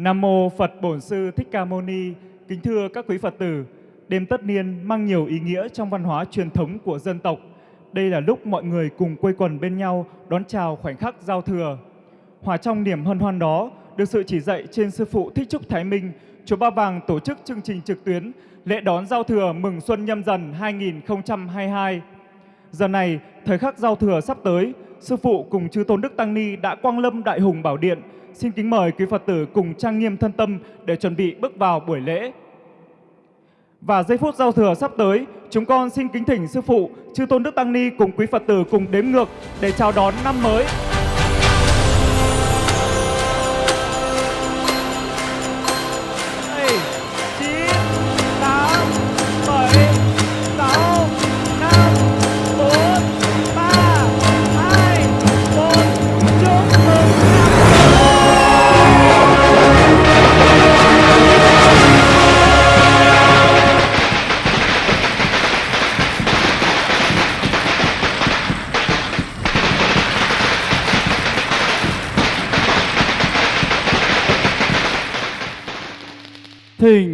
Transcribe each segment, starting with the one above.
Nam mô Phật Bổn Sư Thích Ca Mâu Ni. Kính thưa các quý Phật tử, đêm tất niên mang nhiều ý nghĩa trong văn hóa truyền thống của dân tộc. Đây là lúc mọi người cùng quây quần bên nhau đón chào khoảnh khắc giao thừa. Hòa trong niềm hân hoan đó, được sự chỉ dạy trên sư phụ Thích Trúc Thái Minh, chùa Ba Vàng tổ chức chương trình trực tuyến lễ đón giao thừa mừng xuân nhâm dần 2022. Giờ này, thời khắc giao thừa sắp tới, sư phụ cùng chư tôn đức tăng ni đã quang lâm đại hùng bảo điện. Xin kính mời quý Phật tử cùng trang nghiêm thân tâm để chuẩn bị bước vào buổi lễ. Và giây phút giao thừa sắp tới, chúng con xin kính thỉnh sư phụ, chư tôn đức tăng ni cùng quý Phật tử cùng đếm ngược để chào đón năm mới.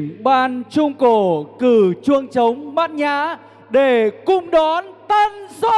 Thỉnh ban trung cổ cử chuông trống bát nhã để cung đón tân xuân.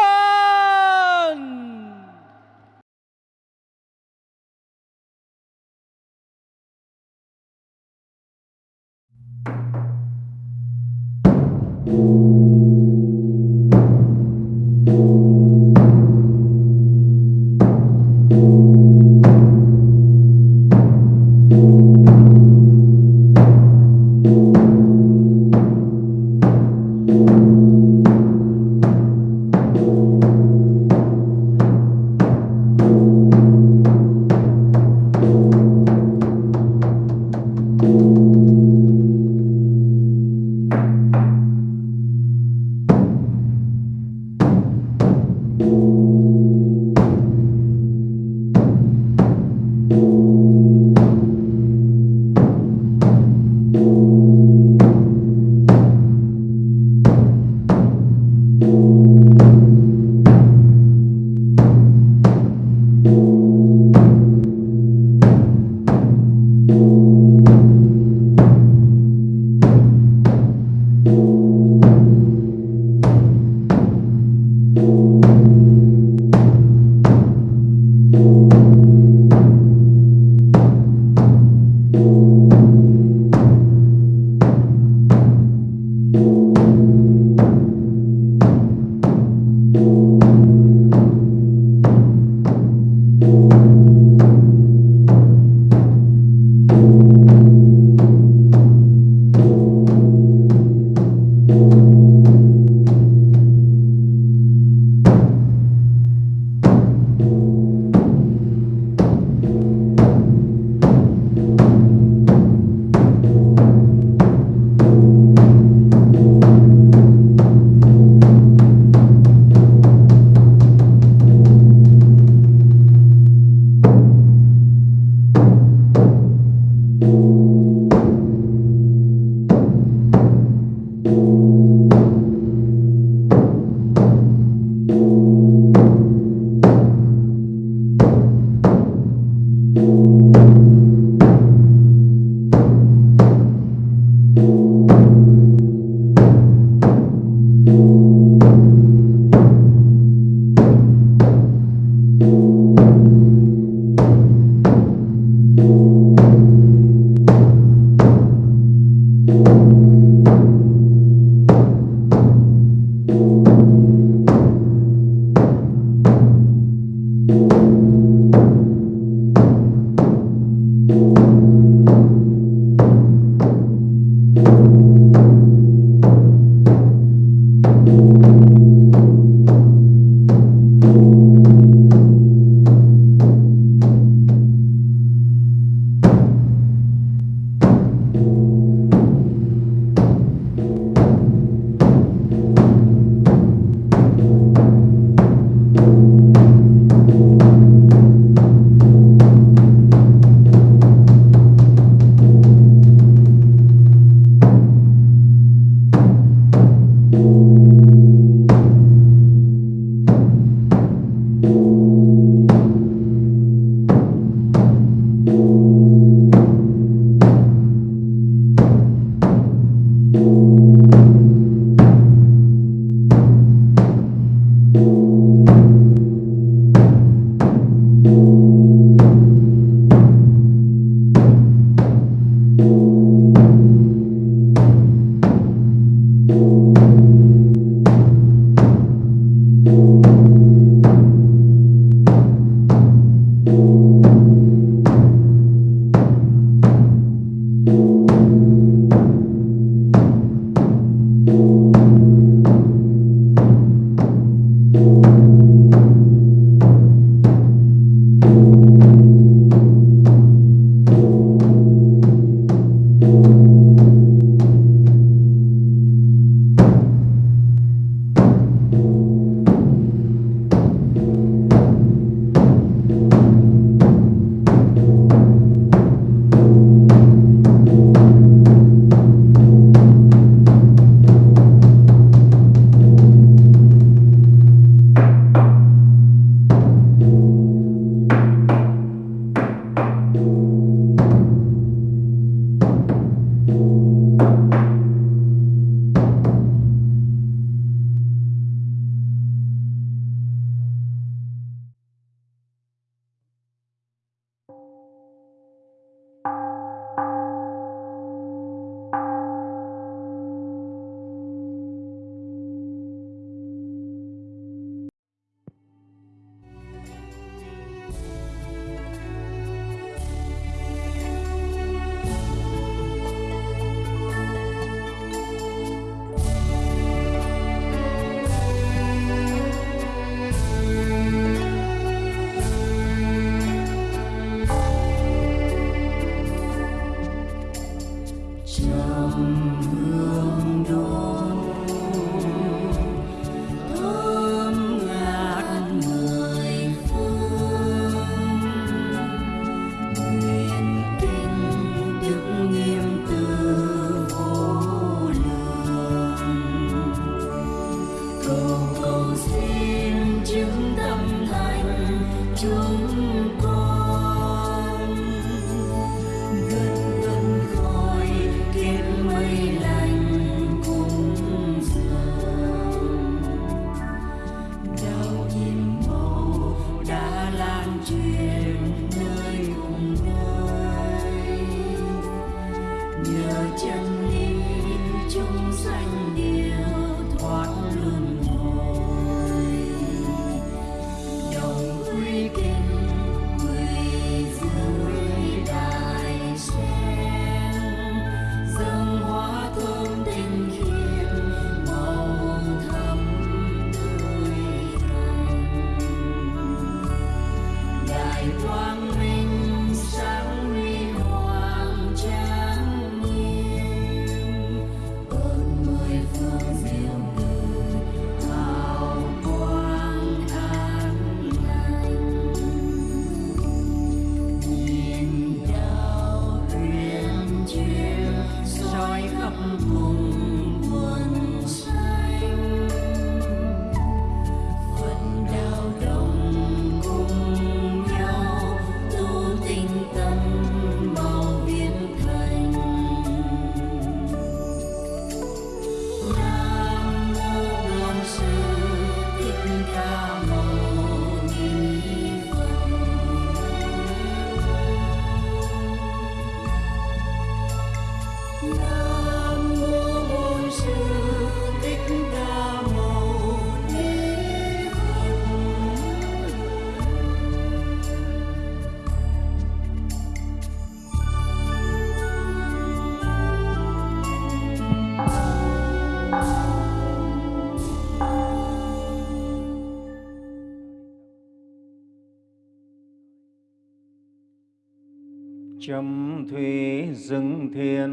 Châm thủy rừng thiền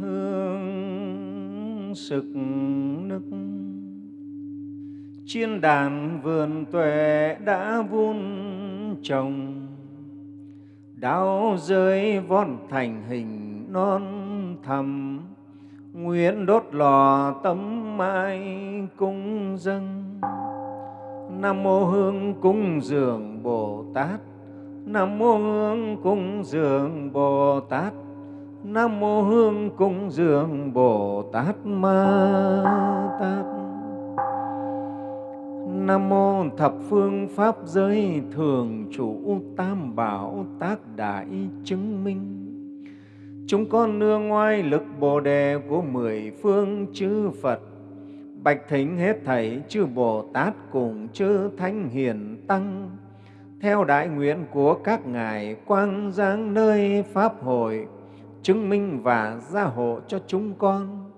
hương sực nức. Chiên đàn vườn tuệ đã vun trồng đau rơi von thành hình non thầm. Nguyện đốt lò tấm mai cung dâng. Nam mô hương cung dường bồ tát. Nam mô Hương cung dường Bồ Tát. Nam mô Hương cung dường Bồ Tát Ma Tát. Nam mô thập phương pháp giới thường chủ tam bảo tác đại chứng minh. Chúng con nương ngoài lực Bồ đề của mười phương chư Phật. Bạch thính hết thảy chư Bồ Tát cùng chư Thánh Hiền Tăng theo đại nguyện của các ngài, quang giáng nơi pháp hội, chứng minh và gia hộ cho chúng con.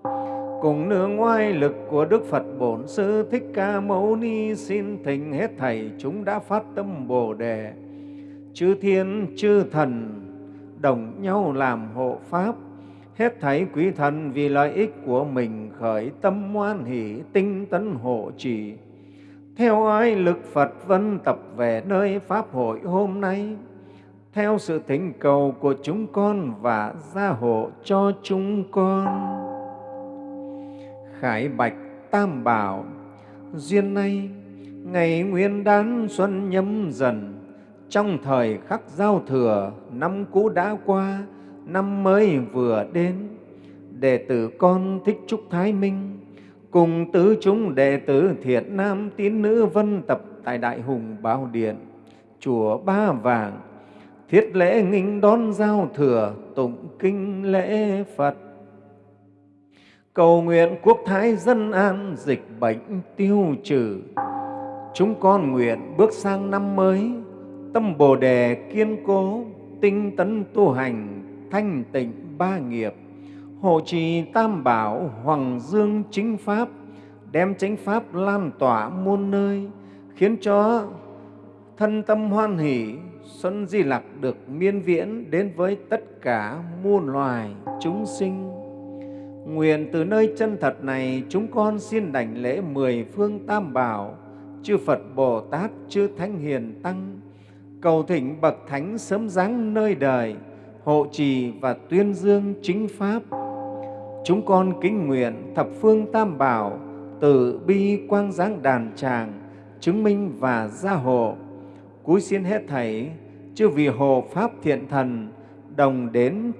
Cùng nương oai lực của Đức Phật Bổn Sư Thích Ca Mâu Ni xin thỉnh hết thảy chúng đã phát tâm Bồ đề. Chư thiên, chư thần, đồng nhau làm hộ pháp, hết thảy quý thần vì lợi ích của mình khởi tâm hoan hỷ tinh tấn hộ trì theo ai lực Phật vân tập về nơi Pháp hội hôm nay, theo sự thỉnh cầu của chúng con và gia hộ cho chúng con. Khải Bạch Tam Bảo Duyên nay, ngày nguyên đán xuân nhâm dần, trong thời khắc giao thừa, năm cũ đã qua, năm mới vừa đến. Đệ tử con thích chúc Thái Minh, cùng tứ chúng đệ tử thiện nam tín nữ vân tập tại Đại Hùng Bảo Điện, chùa Ba Vàng, thiết lễ nghinh đón giao thừa, tụng kinh lễ Phật. Cầu nguyện quốc thái dân an, dịch bệnh tiêu trừ. Chúng con nguyện bước sang năm mới, tâm Bồ đề kiên cố, tinh tấn tu hành, thanh tịnh ba nghiệp, hộ trì tam bảo, hoàng dương chính pháp, đem chánh pháp lan tỏa muôn nơi, khiến cho thân tâm hoan hỷ, xuân di lặc được miên viễn đến với tất cả muôn loài chúng sinh. Nguyện từ nơi chân thật này, chúng con xin đảnh lễ mười phương tam bảo, chư Phật Bồ Tát, chư Thánh Hiền Tăng, cầu thỉnh bậc thánh sớm giáng nơi đời, hộ trì và tuyên dương chính pháp. Chúng con kính nguyện thập phương tam bảo, từ bi quang giáng đàn tràng, chứng minh và gia hộ. Cúi xin hết thảy, chư vì hộ pháp thiện thần, đồng đến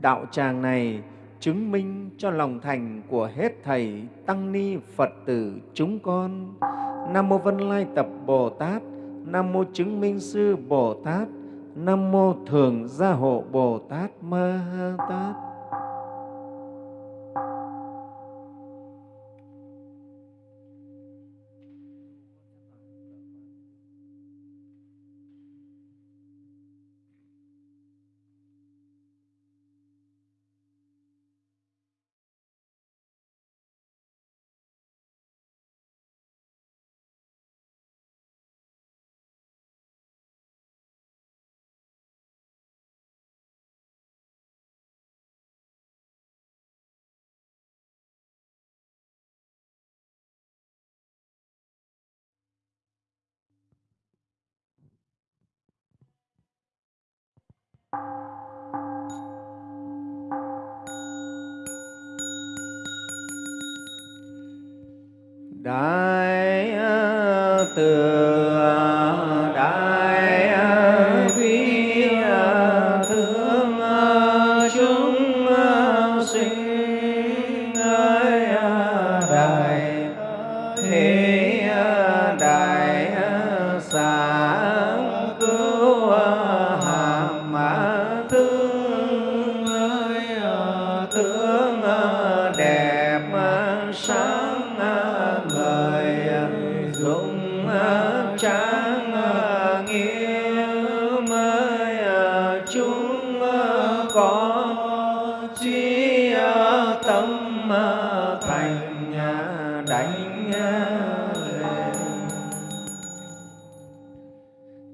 đạo tràng này, chứng minh cho lòng thành của hết thầy tăng ni Phật tử chúng con. Nam mô Vân Lai Tập Bồ Tát, Nam mô Chứng Minh Sư Bồ Tát, Nam mô Thường Gia Hộ Bồ Tát Ma Ha Tát. Đại từ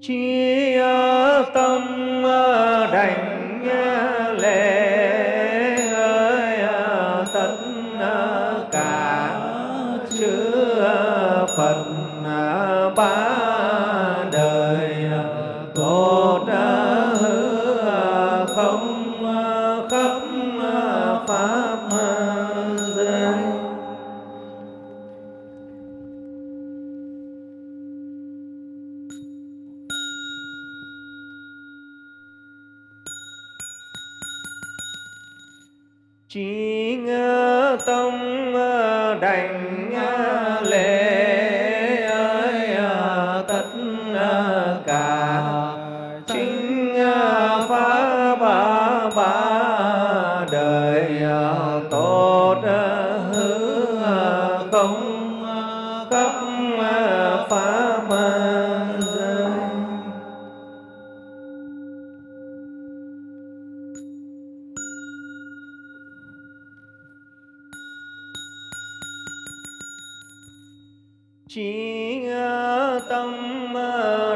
Cheers.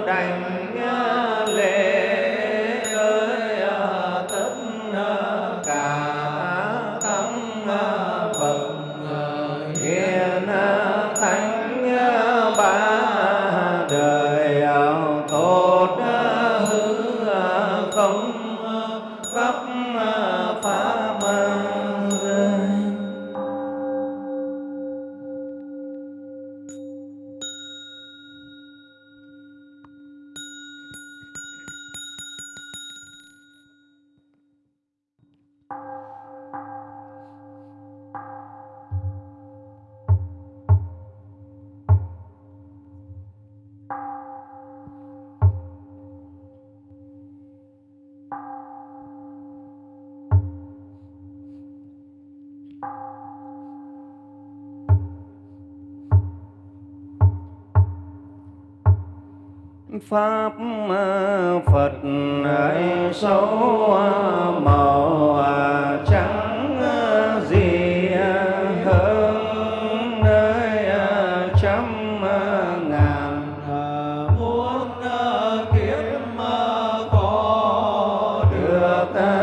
Đảnh lễ pháp phật ấy xấu màu trắng gì hơn trăm ngàn muôn kiếp có được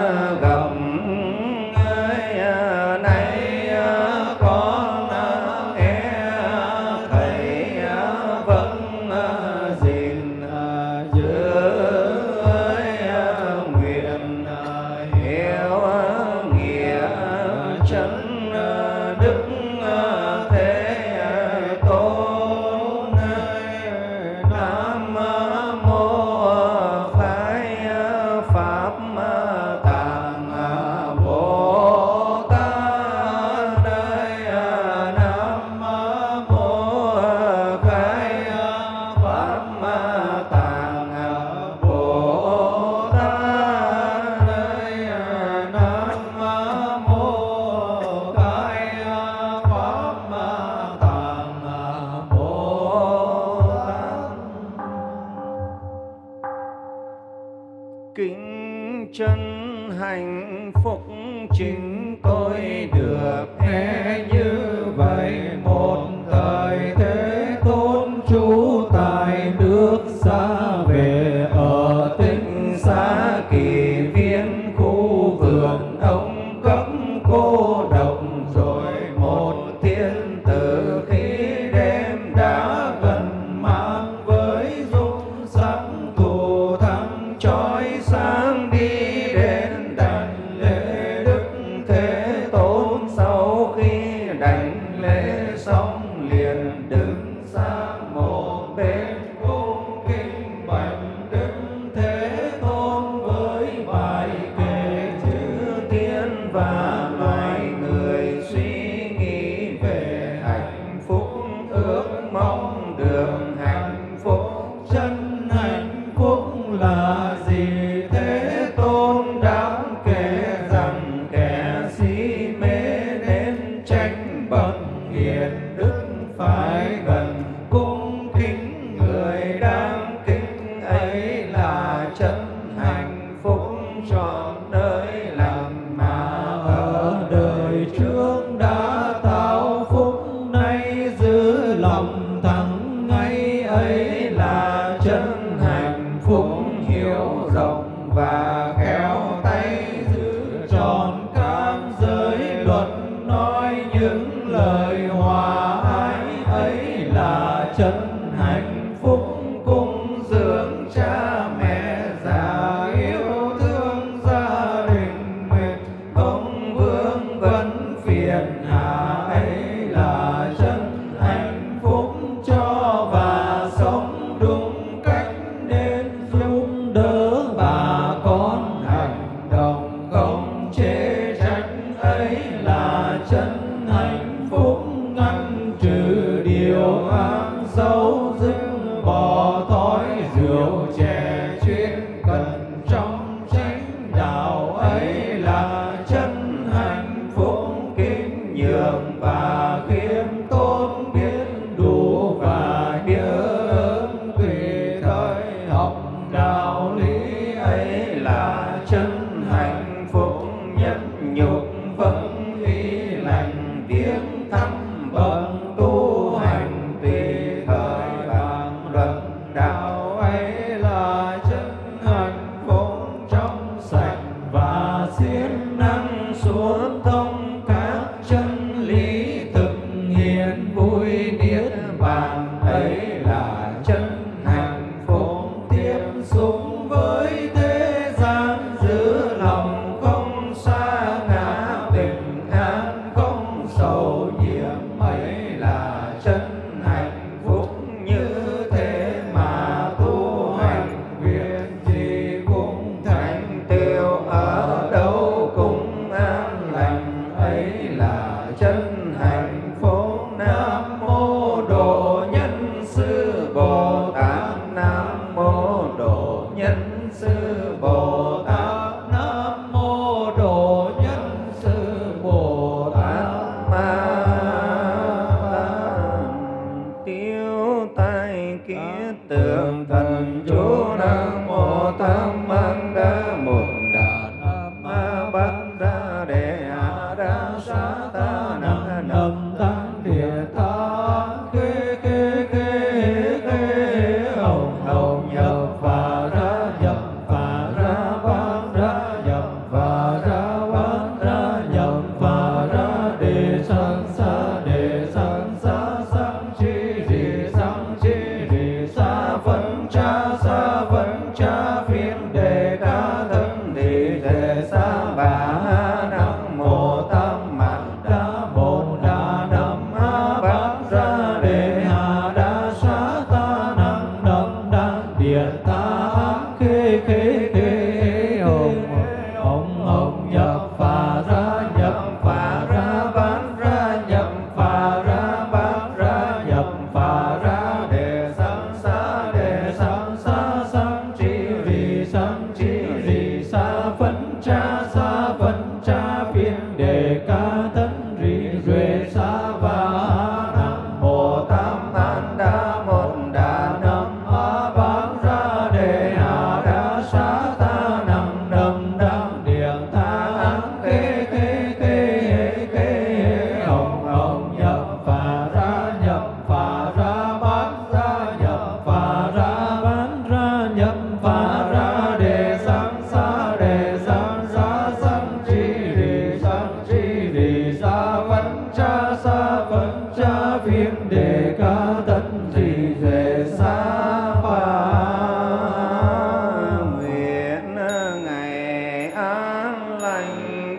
him day.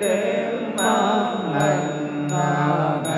Đêm an lành là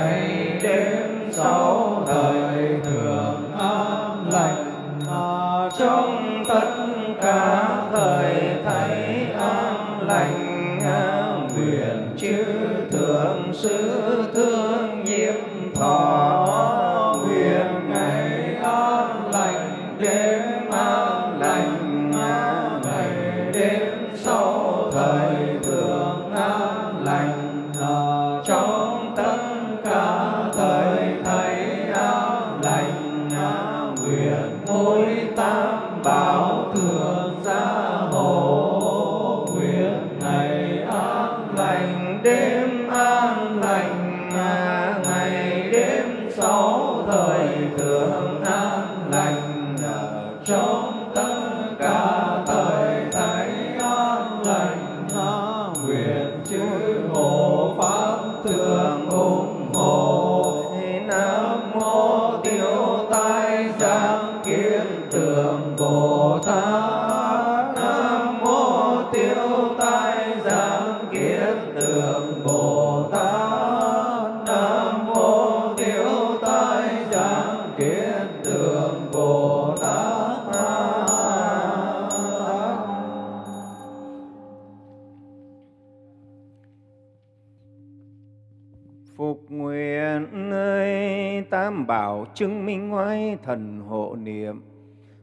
chứng minh ngoài thần hộ niệm.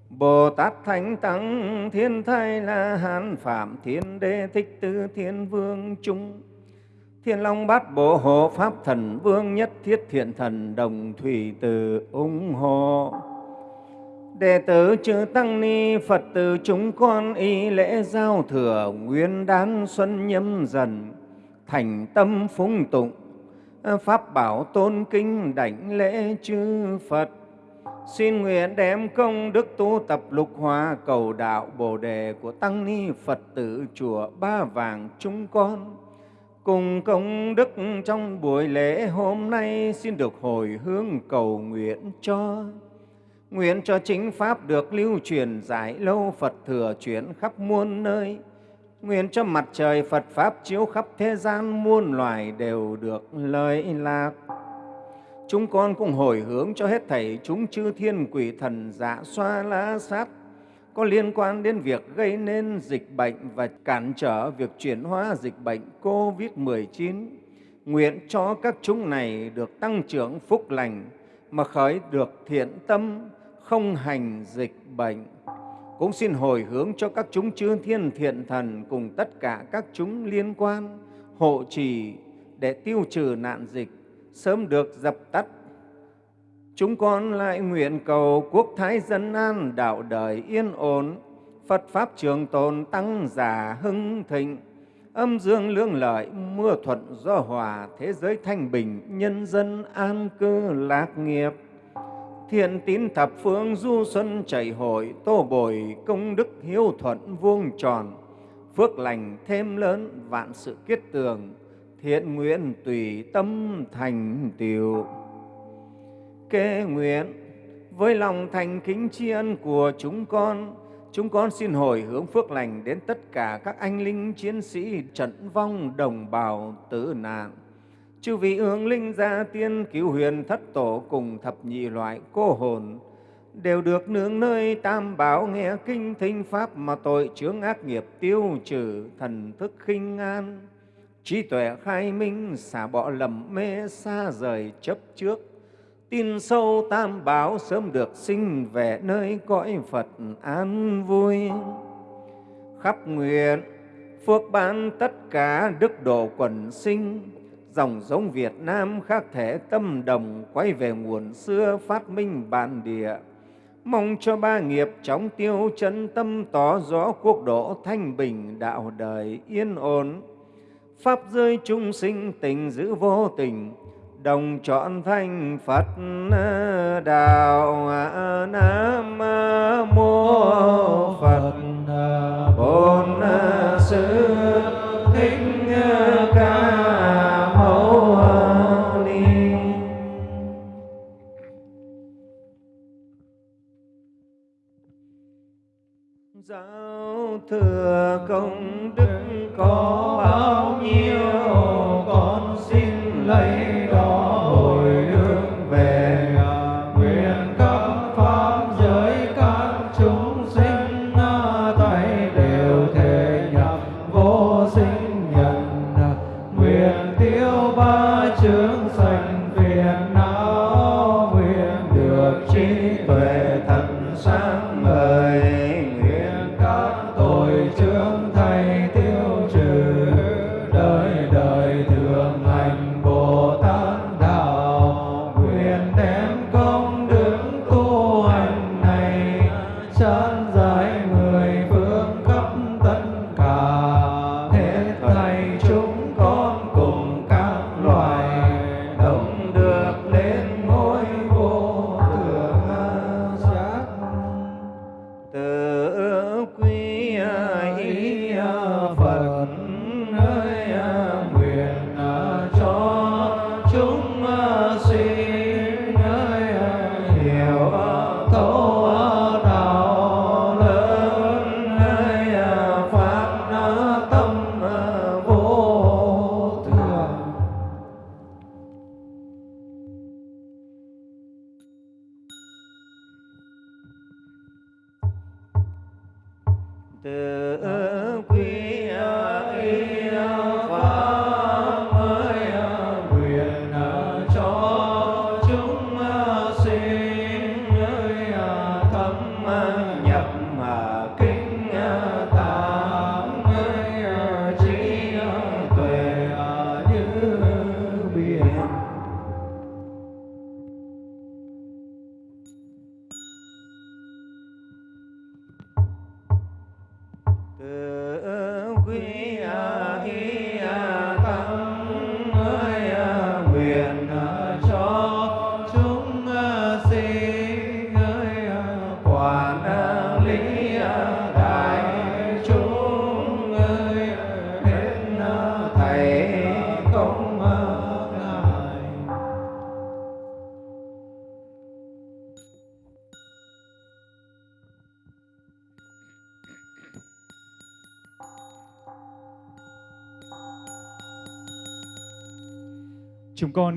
Bồ Tát Thánh Tăng, Thiên Thai La Hán Phạm Thiên Đế, Thích Tư Thiên Vương Trung Thiên Long Bát Bộ Hộ Pháp Thần Vương Nhất Thiết Thiện Thần Đồng Thủy Từ ủng hộ Đệ tử chư Tăng Ni Phật tử chúng con y lễ giao thừa Nguyên đán xuân nhâm dần, Thành tâm phúng tụng Ờ, pháp bảo tôn kinh đảnh lễ chư Phật Xin nguyện đem công đức tu tập lục hòa cầu đạo Bồ đề của Tăng Ni Phật tử chùa Ba Vàng chúng con. Cùng công đức trong buổi lễ hôm nay xin được hồi hướng cầu nguyện cho. Nguyện cho chính Pháp được lưu truyền giải lâu Phật thừa chuyển khắp muôn nơi. Nguyện cho mặt trời Phật Pháp chiếu khắp thế gian muôn loài đều được lợi lạc. Chúng con cũng hồi hướng cho hết thảy chúng chư thiên quỷ thần dạ xoa lá sát có liên quan đến việc gây nên dịch bệnh và cản trở việc chuyển hóa dịch bệnh COVID-19. Nguyện cho các chúng này được tăng trưởng phúc lành mà khởi được thiện tâm, không hành dịch bệnh. Cũng xin hồi hướng cho các chúng chư thiên thiện thần cùng tất cả các chúng liên quan hộ trì để tiêu trừ nạn dịch sớm được dập tắt. Chúng con lại nguyện cầu quốc thái dân an, đạo đời yên ổn, Phật Pháp trường tồn tăng giả hưng thịnh, âm dương lương lợi, mưa thuận gió hòa, thế giới thanh bình, nhân dân an cư lạc nghiệp. Thiện tín thập phương du xuân chảy hội, tô bồi công đức hiếu thuận vuông tròn, phước lành thêm lớn, vạn sự kết tường, thiện nguyện tùy tâm thành tiểu. Kế nguyện với lòng thành kính tri ân của chúng con, chúng con xin hồi hướng phước lành đến tất cả các anh linh chiến sĩ trận vong đồng bào tử nạn. Chư vị hướng linh gia tiên cứu huyền thất tổ cùng thập nhị loại cô hồn, đều được nương nơi tam bảo nghe kinh thinh pháp mà tội chướng ác nghiệp tiêu trừ thần thức khinh an. Trí tuệ khai minh xả bỏ lầm mê xa rời chấp trước. Tin sâu tam bảo sớm được sinh về nơi cõi Phật an vui. Khắp nguyện, phước ban tất cả đức độ quần sinh dòng giống Việt Nam khác thể tâm đồng quay về nguồn xưa phát minh bản địa. Mong cho ba nghiệp chóng tiêu chân tâm tỏ rõ quốc độ thanh bình, đạo đời yên ổn. Pháp rơi chúng sinh tình giữ vô tình, đồng chọn thanh Phật đạo Nam mô Phật Bồn Sư Thích Ca công đức có bao nhiêu, con xin lấy đó hồi hướng về nguyện các pháp giới các chúng sinh tay đều thể nhập vô sinh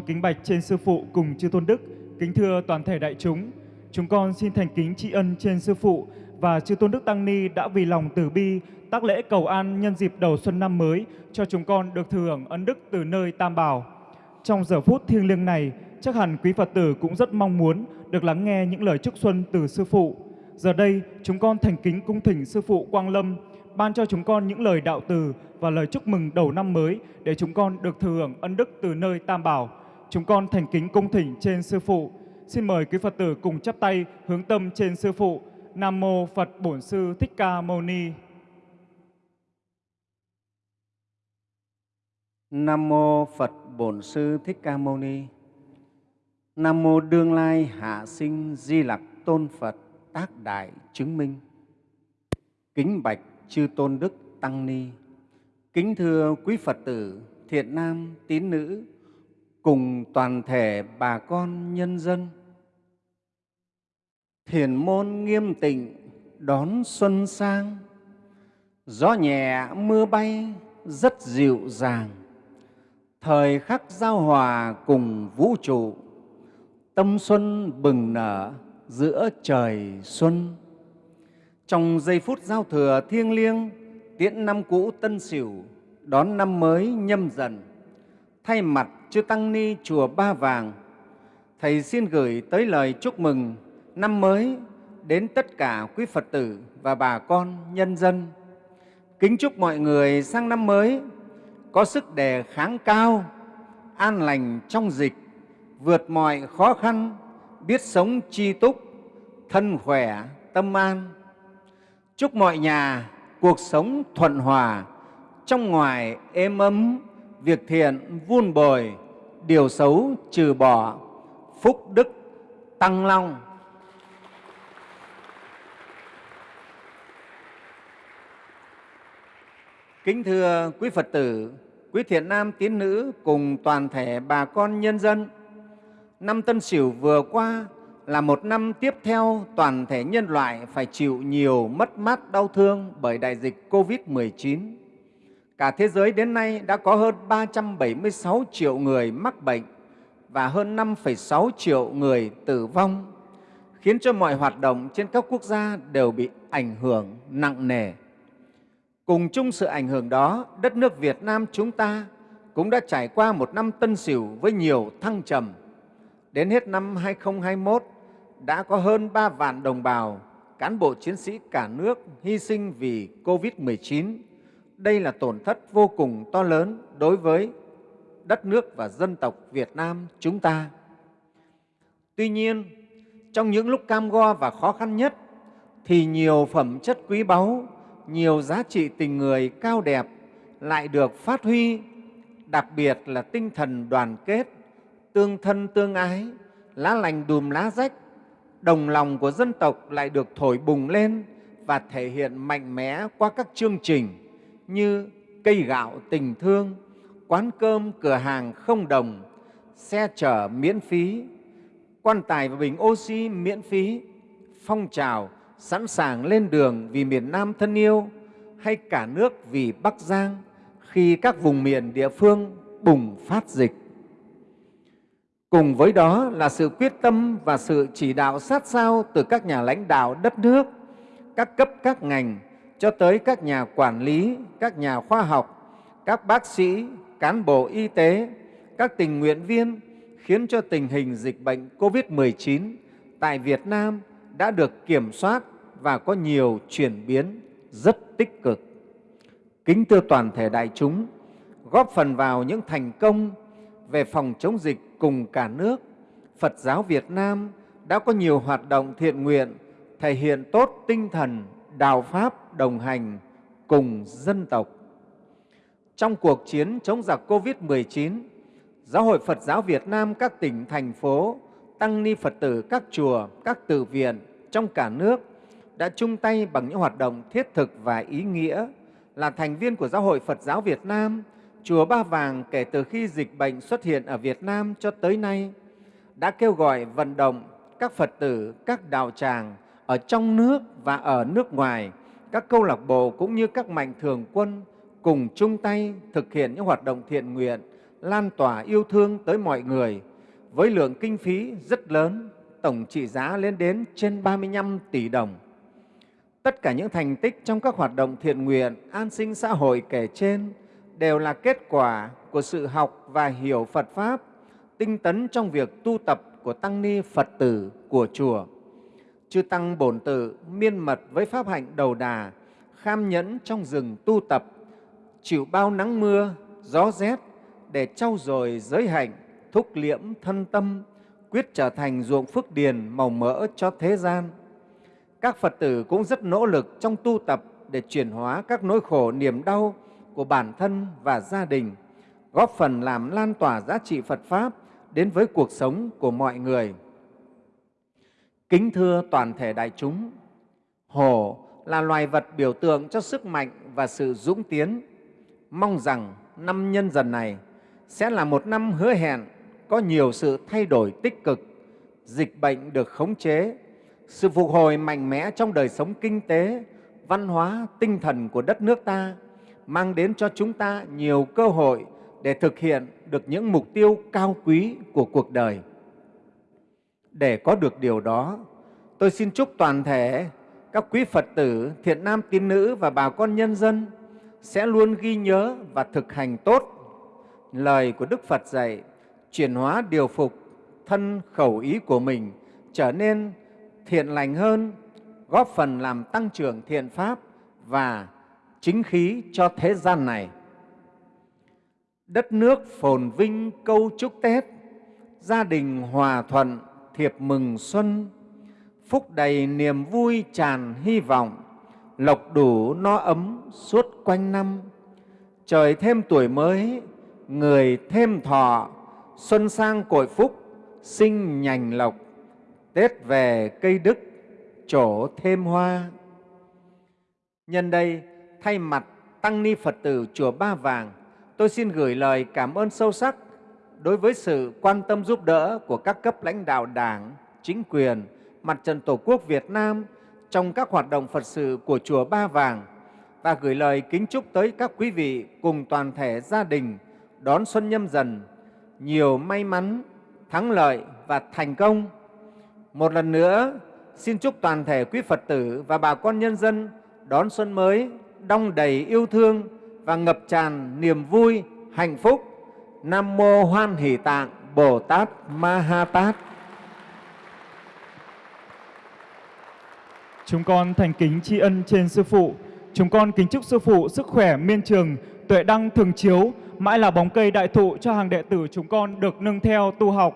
kính bạch trên Sư Phụ cùng Chư Tôn Đức, kính thưa toàn thể đại chúng. Chúng con xin thành kính tri ân trên Sư Phụ và Chư Tôn Đức Tăng Ni đã vì lòng từ bi tác lễ cầu an nhân dịp đầu xuân năm mới cho chúng con được thừa hưởng ân đức từ nơi Tam Bảo. Trong giờ phút thiêng liêng này, chắc hẳn quý Phật tử cũng rất mong muốn được lắng nghe những lời chúc xuân từ Sư Phụ. Giờ đây, chúng con thành kính cung thỉnh Sư Phụ Quang Lâm ban cho chúng con những lời đạo từ và lời chúc mừng đầu năm mới để chúng con được thừa hưởng ân đức từ nơi Tam Bảo. Chúng con thành kính cung thỉnh trên Sư Phụ. Xin mời quý Phật tử cùng chắp tay hướng tâm trên Sư Phụ. Nam Mô Phật Bổn Sư Thích Ca Mâu Ni. Nam mô Phật Bổn Sư Thích Ca Mâu Ni. Nam mô Đương Lai Hạ Sinh Di Lặc Tôn Phật Tác Đại Chứng Minh. Kính bạch chư tôn đức tăng ni. Kính thưa quý Phật tử, thiện nam, tín nữ cùng toàn thể bà con nhân dân. Thiền môn nghiêm tịnh đón xuân sang, gió nhẹ mưa bay rất dịu dàng. Thời khắc giao hòa cùng vũ trụ tâm xuân bừng nở giữa trời xuân. Trong giây phút giao thừa thiêng liêng tiễn năm cũ tân sửu đón năm mới nhâm dần. Thay mặt chư tăng ni chùa ba vàng thầy xin gửi tới lời chúc mừng năm mới đến tất cả quý phật tử và bà con nhân dân kính chúc mọi người sang năm mới có sức đề kháng cao, an lành trong dịch, vượt mọi khó khăn, biết sống chi túc, thân khỏe, tâm an. Chúc mọi nhà cuộc sống thuận hòa, trong ngoài êm ấm, việc thiện vun bồi, điều xấu trừ bỏ, phúc đức tăng long. Kính thưa quý Phật tử, quý thiện nam tín nữ cùng toàn thể bà con nhân dân, năm Tân Sửu vừa qua là một năm tiếp theo toàn thể nhân loại phải chịu nhiều mất mát đau thương bởi đại dịch COVID-19. Cả thế giới đến nay đã có hơn 376 triệu người mắc bệnh và hơn 5,6 triệu người tử vong, khiến cho mọi hoạt động trên các quốc gia đều bị ảnh hưởng nặng nề. Cùng chung sự ảnh hưởng đó, đất nước Việt Nam chúng ta cũng đã trải qua một năm tân sửu với nhiều thăng trầm. Đến hết năm 2021, đã có hơn 3 vạn đồng bào, cán bộ chiến sĩ cả nước hy sinh vì COVID-19. Đây là tổn thất vô cùng to lớn đối với đất nước và dân tộc Việt Nam chúng ta. Tuy nhiên, trong những lúc cam go và khó khăn nhất, thì nhiều phẩm chất quý báu nhiều giá trị tình người cao đẹp lại được phát huy, đặc biệt là tinh thần đoàn kết, tương thân tương ái, lá lành đùm lá rách, đồng lòng của dân tộc lại được thổi bùng lên và thể hiện mạnh mẽ qua các chương trình như cây gạo tình thương, quán cơm cửa hàng không đồng, xe chở miễn phí, quan tài và bình oxy miễn phí, phong trào sẵn sàng lên đường vì miền Nam thân yêu hay cả nước vì Bắc Giang khi các vùng miền địa phương bùng phát dịch. Cùng với đó là sự quyết tâm và sự chỉ đạo sát sao từ các nhà lãnh đạo đất nước, các cấp các ngành cho tới các nhà quản lý, các nhà khoa học, các bác sĩ, cán bộ y tế, các tình nguyện viên khiến cho tình hình dịch bệnh COVID-19 tại Việt Nam đã được kiểm soát và có nhiều chuyển biến rất tích cực. Kính thưa toàn thể đại chúng, góp phần vào những thành công về phòng chống dịch cùng cả nước, Phật giáo Việt Nam đã có nhiều hoạt động thiện nguyện thể hiện tốt tinh thần đạo Pháp đồng hành cùng dân tộc. Trong cuộc chiến chống giặc COVID-19, Giáo hội Phật giáo Việt Nam các tỉnh, thành phố, tăng ni Phật tử các chùa, các tự viện trong cả nước đã chung tay bằng những hoạt động thiết thực và ý nghĩa là thành viên của Giáo hội Phật giáo Việt Nam, Chùa Ba Vàng kể từ khi dịch bệnh xuất hiện ở Việt Nam cho tới nay đã kêu gọi vận động các Phật tử, các đạo tràng ở trong nước và ở nước ngoài, các câu lạc bộ cũng như các mạnh thường quân cùng chung tay thực hiện những hoạt động thiện nguyện, lan tỏa yêu thương tới mọi người với lượng kinh phí rất lớn, tổng trị giá lên đến trên 35 tỷ đồng. Tất cả những thành tích trong các hoạt động thiện nguyện, an sinh xã hội kể trên đều là kết quả của sự học và hiểu Phật Pháp, tinh tấn trong việc tu tập của Tăng Ni Phật tử của Chùa. Chư Tăng Bổn Tự miên mật với Pháp hạnh đầu đà, kham nhẫn trong rừng tu tập, chịu bao nắng mưa, gió rét để trau dồi giới hạnh, thúc liễm thân tâm, quyết trở thành ruộng phước điền màu mỡ cho thế gian các Phật tử cũng rất nỗ lực trong tu tập để chuyển hóa các nỗi khổ, niềm đau của bản thân và gia đình, góp phần làm lan tỏa giá trị Phật Pháp đến với cuộc sống của mọi người. Kính thưa toàn thể đại chúng, hổ là loài vật biểu tượng cho sức mạnh và sự dũng tiến. Mong rằng năm nhân dần này sẽ là một năm hứa hẹn có nhiều sự thay đổi tích cực, dịch bệnh được khống chế, sự phục hồi mạnh mẽ trong đời sống kinh tế, văn hóa, tinh thần của đất nước ta, mang đến cho chúng ta nhiều cơ hội để thực hiện được những mục tiêu cao quý của cuộc đời. Để có được điều đó, tôi xin chúc toàn thể các quý Phật tử, thiện nam tín nữ và bà con nhân dân sẽ luôn ghi nhớ và thực hành tốt lời của Đức Phật dạy, chuyển hóa điều phục thân khẩu ý của mình trở nên thiện lành hơn, góp phần làm tăng trưởng thiện pháp và chính khí cho thế gian này. Đất nước phồn vinh câu chúc Tết, gia đình hòa thuận, thiệp mừng xuân, phúc đầy niềm vui tràn hy vọng, lộc đủ no ấm suốt quanh năm. Trời thêm tuổi mới, người thêm thọ, xuân sang cội phúc, sinh nhành lộc, Tết về cây đức, trổ thêm hoa. Nhân đây, thay mặt Tăng Ni Phật tử Chùa Ba Vàng, tôi xin gửi lời cảm ơn sâu sắc đối với sự quan tâm giúp đỡ của các cấp lãnh đạo Đảng, chính quyền, Mặt trận Tổ quốc Việt Nam trong các hoạt động Phật sự của Chùa Ba Vàng và gửi lời kính chúc tới các quý vị cùng toàn thể gia đình đón xuân nhâm dần nhiều may mắn, thắng lợi và thành công. Một lần nữa, xin chúc toàn thể quý Phật tử và bà con nhân dân đón xuân mới đong đầy yêu thương và ngập tràn niềm vui, hạnh phúc. Nam Mô Hoan Hỷ Tạng Bồ Tát Ma Ha Tát. Chúng con thành kính tri ân trên Sư Phụ. Chúng con kính chúc Sư Phụ sức khỏe miên trường, tuệ đăng thường chiếu, mãi là bóng cây đại thụ cho hàng đệ tử chúng con được nâng theo tu học.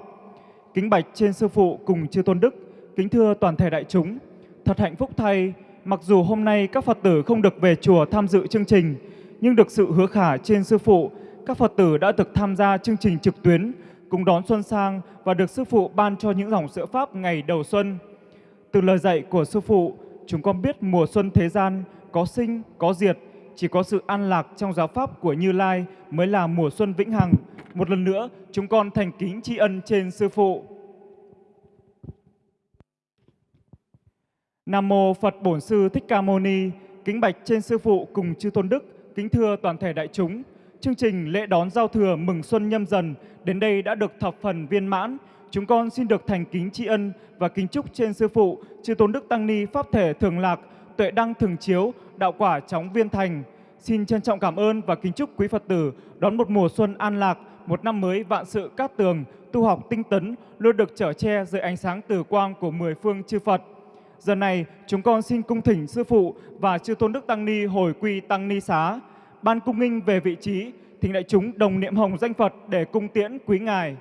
Kính bạch trên Sư Phụ cùng Chư Tôn Đức, kính thưa toàn thể đại chúng. Thật hạnh phúc thay, mặc dù hôm nay các Phật tử không được về chùa tham dự chương trình, nhưng được sự hứa khả trên Sư Phụ, các Phật tử đã được tham gia chương trình trực tuyến, cùng đón xuân sang và được Sư Phụ ban cho những dòng sữa Pháp ngày đầu xuân. Từ lời dạy của Sư Phụ, chúng con biết mùa xuân thế gian có sinh, có diệt, chỉ có sự an lạc trong giáo pháp của Như Lai mới là mùa xuân vĩnh hằng. Một lần nữa, chúng con thành kính tri ân trên Sư Phụ. Nam Mô Phật Bổn Sư Thích Ca Mâu Ni, kính bạch trên Sư Phụ cùng chư Tôn Đức, kính thưa toàn thể đại chúng. Chương trình lễ đón giao thừa mừng xuân nhâm dần đến đây đã được thập phần viên mãn. Chúng con xin được thành kính tri ân và kính chúc trên Sư Phụ, chư Tôn Đức Tăng Ni Pháp Thể Thường Lạc, Tuệ Đăng Thường Chiếu, Đạo Quả Chóng Viên Thành. Xin trân trọng cảm ơn và kính chúc quý Phật tử đón một mùa xuân an lạc, một năm mới vạn sự cát tường, tu học tinh tấn, luôn được trở che dưới ánh sáng tử quang của mười phương chư Phật. Giờ này, chúng con xin cung thỉnh Sư Phụ và Chư Tôn Đức Tăng Ni hồi quy Tăng Ni Xá. Ban cung nghinh về vị trí, thỉnh đại chúng đồng niệm hồng danh Phật để cung tiễn quý Ngài.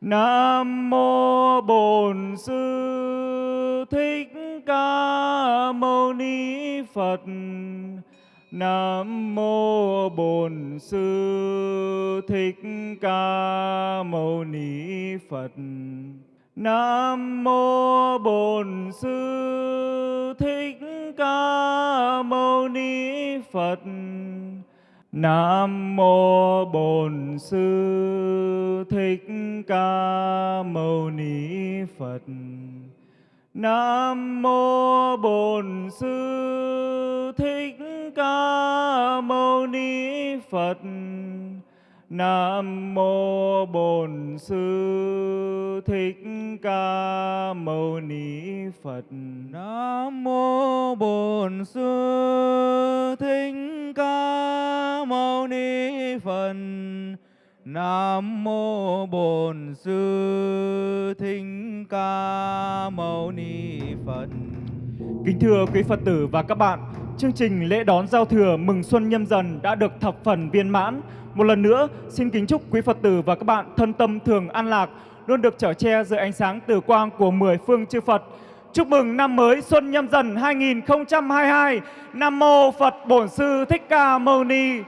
Nam Mô Bổn Sư Thích Ca Mâu Ni Phật. Nam Mô Bổn Sư Thích Ca Mâu Ni Phật. Nam Mô Bổn Sư Thích Ca Mâu Ni Phật. Nam Mô Bổn Sư Thích Ca Mâu Ni Phật. Nam Mô Bổn Sư Thích Ca Mâu Ni Phật. Nam Mô Bổn Sư Thích Ca Mâu Ni Phật. Nam mô Bổn Sư Thích Ca Mâu Ni Phật. Nam mô Bổn Sư Thích Ca Mâu Ni Phật. Kính thưa quý Phật tử và các bạn, chương trình lễ đón giao thừa mừng xuân nhâm dần đã được thập phần viên mãn. Một lần nữa, xin kính chúc quý Phật tử và các bạn thân tâm thường an lạc, luôn được trở che dưới ánh sáng tử quang của mười phương chư Phật. Chúc mừng năm mới Xuân Nhâm Dần 2022. Nam mô Phật Bổn Sư Thích Ca Mâu Ni.